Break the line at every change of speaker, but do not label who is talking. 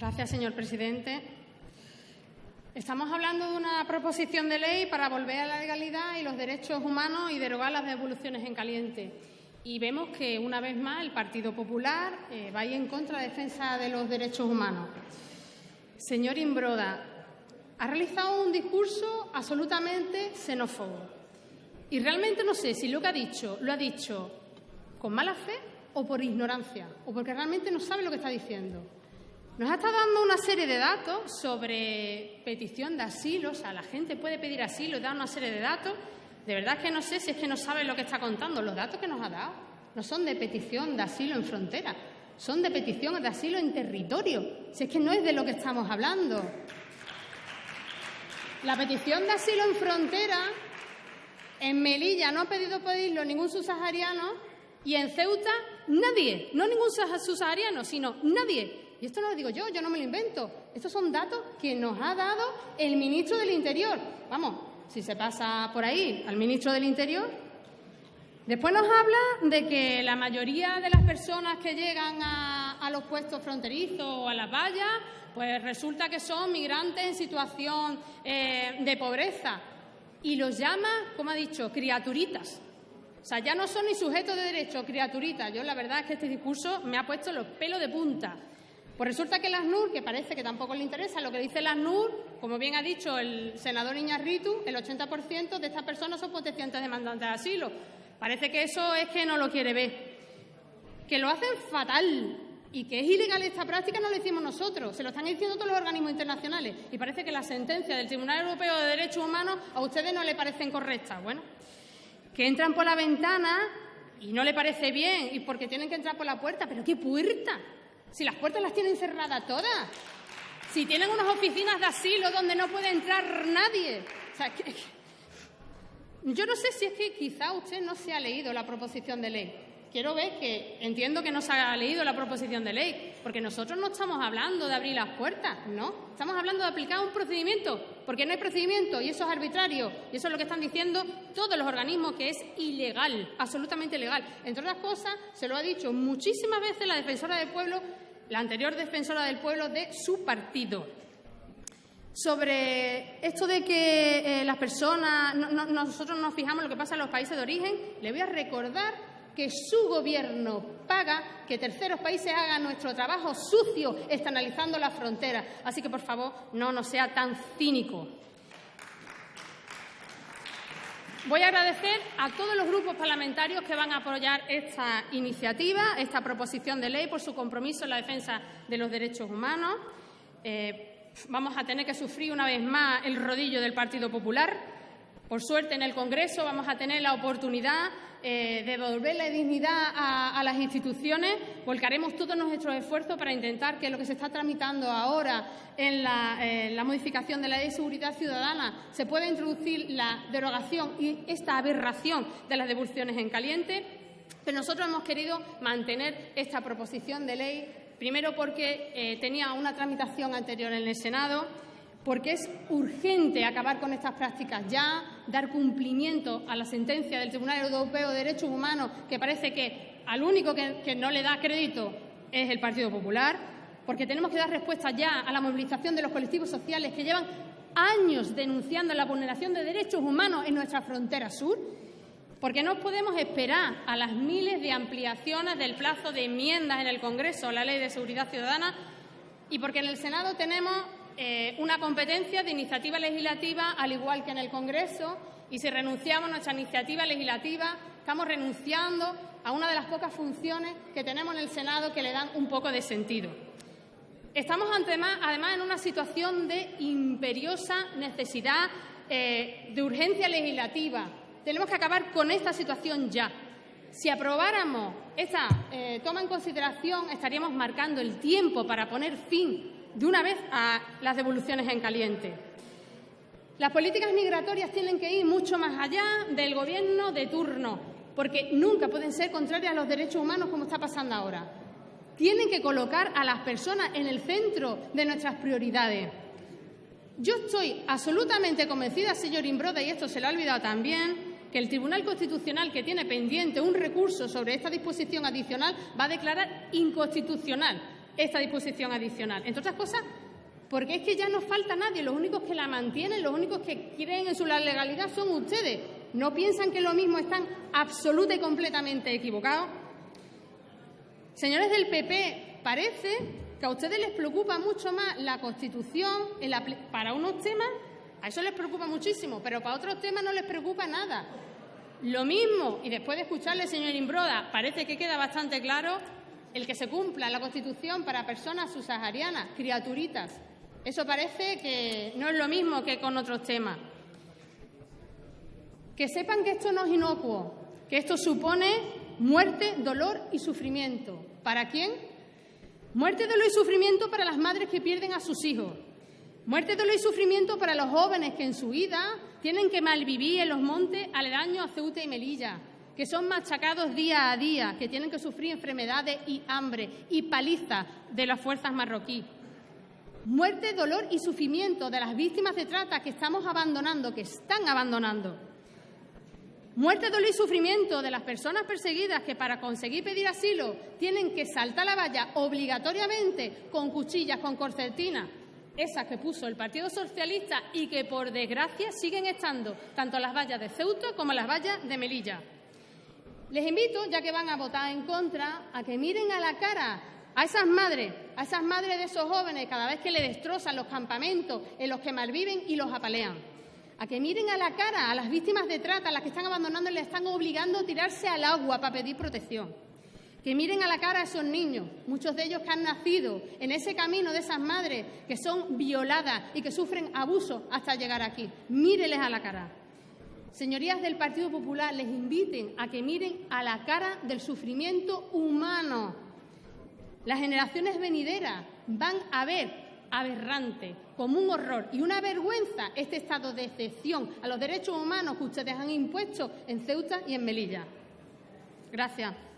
Gracias, señor presidente. Estamos hablando de una proposición de ley para volver a la legalidad y los derechos humanos y derogar las devoluciones en caliente. Y vemos que, una vez más, el Partido Popular eh, va a en contra de la defensa de los derechos humanos. Señor Imbroda, ha realizado un discurso absolutamente xenófobo. Y realmente no sé si lo que ha dicho lo ha dicho con mala fe o por ignorancia, o porque realmente no sabe lo que está diciendo. Nos ha estado dando una serie de datos sobre petición de asilo, o sea, la gente puede pedir asilo y dar una serie de datos. De verdad que no sé si es que no sabe lo que está contando. Los datos que nos ha dado no son de petición de asilo en frontera, son de petición de asilo en territorio. Si es que no es de lo que estamos hablando. La petición de asilo en frontera, en Melilla no ha pedido pedirlo ningún subsahariano y en Ceuta nadie, no ningún subsahariano, sino nadie. Y esto no lo digo yo, yo no me lo invento. Estos son datos que nos ha dado el ministro del Interior. Vamos, si se pasa por ahí al ministro del Interior. Después nos habla de que la mayoría de las personas que llegan a, los puestos fronterizos o a las vallas pues resulta que son migrantes en situación eh, de pobreza y los llama, como ha dicho, criaturitas. O sea, ya no son ni sujetos de derecho, criaturitas. Yo la verdad es que este discurso me ha puesto los pelos de punta. Pues resulta que las NUR, que parece que tampoco le interesa lo que dice las NUR, como bien ha dicho el senador Iñarritu, el 80% de estas personas son potenciantes demandantes de asilo. Parece que eso es que no lo quiere ver. Que lo hacen fatal, y que es ilegal esta práctica no lo decimos nosotros, se lo están diciendo todos los organismos internacionales. Y parece que las sentencias del Tribunal Europeo de Derechos Humanos a ustedes no le parecen correctas. Bueno, que entran por la ventana y no le parece bien, y porque tienen que entrar por la puerta. ¿Pero qué puerta? Si las puertas las tienen cerradas todas. Si tienen unas oficinas de asilo donde no puede entrar nadie. Yo no sé si es que quizá usted no se ha leído la proposición de ley quiero ver que entiendo que no se ha leído la proposición de ley, porque nosotros no estamos hablando de abrir las puertas, ¿no? Estamos hablando de aplicar un procedimiento, porque no hay procedimiento y eso es arbitrario. Y eso es lo que están diciendo todos los organismos, que es ilegal, absolutamente ilegal. Entre otras cosas, se lo ha dicho muchísimas veces la defensora del pueblo, la anterior defensora del pueblo de su partido. Sobre esto de que eh, las personas, nosotros nos fijamos en lo que pasa en los países de origen, le voy a recordar que su gobierno paga que terceros países hagan nuestro trabajo sucio externalizando la frontera. Así que, por favor, no nos sea tan cínico. Voy a agradecer a todos los grupos parlamentarios que van a apoyar esta iniciativa, esta proposición de ley, por su compromiso en la defensa de los derechos humanos. Eh, vamos a tener que sufrir una vez más el rodillo del Partido Popular. Por suerte, en el Congreso vamos a tener la oportunidad eh, devolver la dignidad a, las instituciones, volcaremos todos nuestros esfuerzos para intentar que lo que se está tramitando ahora en la, modificación de la Ley de Seguridad Ciudadana se pueda introducir la derogación y esta aberración de las devoluciones en caliente. Pero nosotros hemos querido mantener esta proposición de ley, primero porque eh, tenía una tramitación anterior en el Senado, porque es urgente acabar con estas prácticas ya, dar cumplimiento a la sentencia del Tribunal Europeo de Derechos Humanos, que parece que al único que, no le da crédito es el Partido Popular, porque tenemos que dar respuesta ya a la movilización de los colectivos sociales que llevan años denunciando la vulneración de derechos humanos en nuestra frontera sur, porque no podemos esperar a las miles de ampliaciones del plazo de enmiendas en el Congreso a la Ley de Seguridad Ciudadana y porque en el Senado tenemos eh, una competencia de iniciativa legislativa, al igual que en el Congreso, y si renunciamos a nuestra iniciativa legislativa, estamos renunciando a una de las pocas funciones que tenemos en el Senado que le dan un poco de sentido. Estamos además en una situación de imperiosa necesidad eh, de urgencia legislativa. Tenemos que acabar con esta situación ya. Si aprobáramos esta eh, toma en consideración, estaríamos marcando el tiempo para poner fin de una vez a las devoluciones en caliente. Las políticas migratorias tienen que ir mucho más allá del gobierno de turno, porque nunca pueden ser contrarias a los derechos humanos como está pasando ahora. Tienen que colocar a las personas en el centro de nuestras prioridades. Yo estoy absolutamente convencida, señor Imbroda, y esto se lo ha olvidado también, que el Tribunal Constitucional, que tiene pendiente un recurso sobre esta disposición adicional, va a declarar inconstitucional esta disposición adicional. Entre otras cosas, porque es que ya no falta nadie, los únicos que la mantienen, los únicos que creen en su legalidad son ustedes. ¿No piensan que lo mismo están absoluta y completamente equivocados? Señores del PP, parece que a ustedes les preocupa mucho más la Constitución para unos temas, a eso les preocupa muchísimo, pero para otros temas no les preocupa nada. Lo mismo, y después de escucharle, señor Imbroda, parece que queda bastante claro el que se cumpla la Constitución para personas subsaharianas, criaturitas. Eso parece que no es lo mismo que con otros temas. Que sepan que esto no es inocuo, que esto supone muerte, dolor y sufrimiento. ¿Para quién? Muerte, dolor y sufrimiento para las madres que pierden a sus hijos. Muerte, dolor y sufrimiento para los jóvenes que en su vida tienen que malvivir en los montes aledaños a Ceuta y Melilla, que son machacados día a día, que tienen que sufrir enfermedades y hambre y paliza de las fuerzas marroquíes. Muerte, dolor y sufrimiento de las víctimas de trata que estamos abandonando, que están abandonando. Muerte, dolor y sufrimiento de las personas perseguidas que para conseguir pedir asilo tienen que saltar la valla obligatoriamente con cuchillas, con corcetina, esas que puso el Partido Socialista y que, por desgracia, siguen estando tanto las vallas de Ceuta como las vallas de Melilla. Les invito, ya que van a votar en contra, a que miren a la cara a esas madres, a esas madres de esos jóvenes cada vez que le destrozan los campamentos en los que malviven y los apalean. A que miren a la cara a las víctimas de trata, a las que están abandonando y le están obligando a tirarse al agua para pedir protección que miren a la cara a esos niños, muchos de ellos que han nacido en ese camino de esas madres que son violadas y que sufren abuso hasta llegar aquí. Míreles a la cara. Señorías del Partido Popular, les inviten a que miren a la cara del sufrimiento humano. Las generaciones venideras van a ver aberrante, como un horror y una vergüenza este estado de excepción a los derechos humanos que ustedes han impuesto en Ceuta y en Melilla. Gracias.